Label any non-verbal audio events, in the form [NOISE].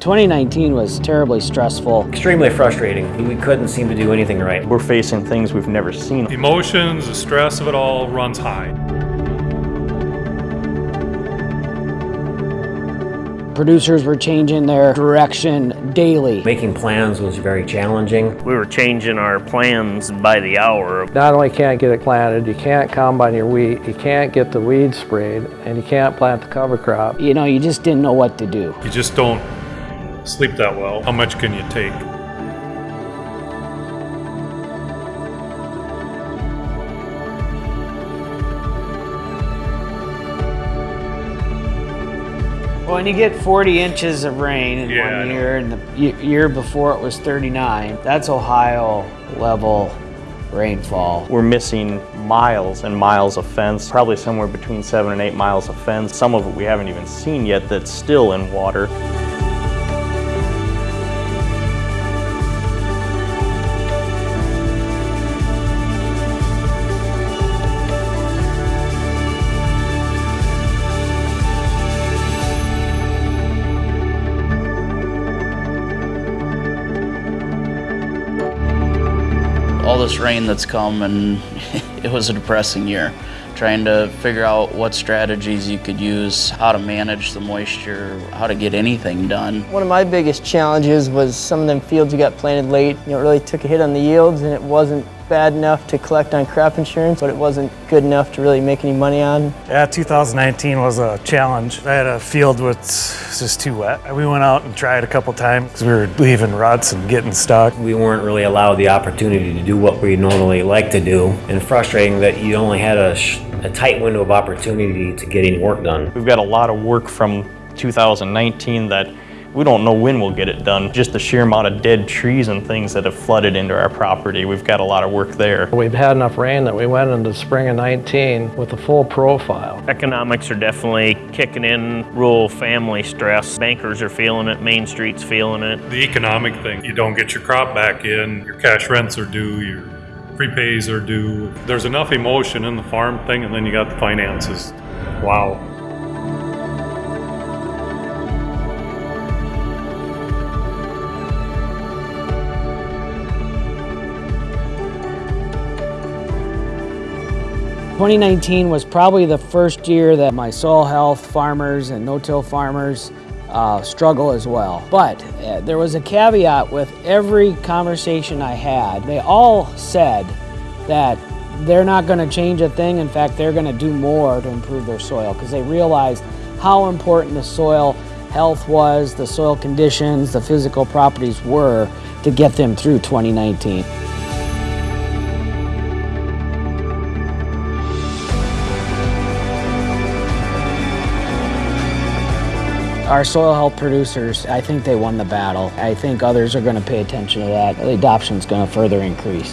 2019 was terribly stressful. Extremely frustrating. We couldn't seem to do anything right. We're facing things we've never seen. Emotions, the stress of it all runs high. Producers were changing their direction daily. Making plans was very challenging. We were changing our plans by the hour. Not only can't get it planted, you can't combine your wheat, you can't get the weeds sprayed, and you can't plant the cover crop. You know, you just didn't know what to do. You just don't sleep that well. How much can you take? When you get 40 inches of rain in Yeah, one year, and the year before it was 39, that's Ohio level rainfall. We're missing miles and miles of fence, probably somewhere between seven and eight miles of fence. Some of it we haven't even seen yet that's still in water. All this rain that's come and [LAUGHS] it was a depressing year trying to figure out what strategies you could use how to manage the moisture how to get anything done One of my biggest challenges was some of them fields you got planted late. You know, it really took a hit on the yields and it wasn't bad enough to collect on crop insurance, but it wasn't good enough to really make any money on. Yeah, 2019 was a challenge. I had a field with was just too wet. We went out and tried a couple times because we were leaving ruts and getting stuck. We weren't really allowed the opportunity to do what we normally like to do, and frustrating that you only had a, sh- a tight window of opportunity to get any work done. We've got a lot of work from 2019 that we don't know when we'll get it done. Just the sheer amount of dead trees and things that have flooded into our property, we've got a lot of work there. We've had enough rain that we went into spring of 19 with a full profile. Economics are definitely kicking in, rural family stress. Bankers are feeling it, Main Street's feeling it. The economic thing, you don't get your crop back in, your cash rents are due, your prepays are due. There's enough emotion in the farm thing, and then you got the finances. Wow. Twenty nineteen was probably the first year that my soil health farmers and no-till farmers uh, struggle as well. But uh, there was a caveat with every conversation I had. They all said that they're not going to change a thing. In fact, they're going to do more to improve their soil because they realized how important the soil health was, the soil conditions, the physical properties were to get them through 2019. Our soil health producers, I think they won the battle. I think others are going to pay attention to that. The adoption is going to further increase.